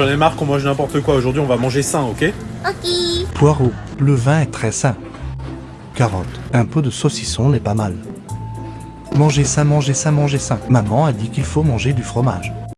J'en ai marre qu'on mange n'importe quoi. Aujourd'hui, on va manger sain, ok Ok. Poireau, le vin est très sain. Carotte, un peu de saucisson n'est pas mal. Mangez ça, mangez ça, mangez ça. Maman a dit qu'il faut manger du fromage.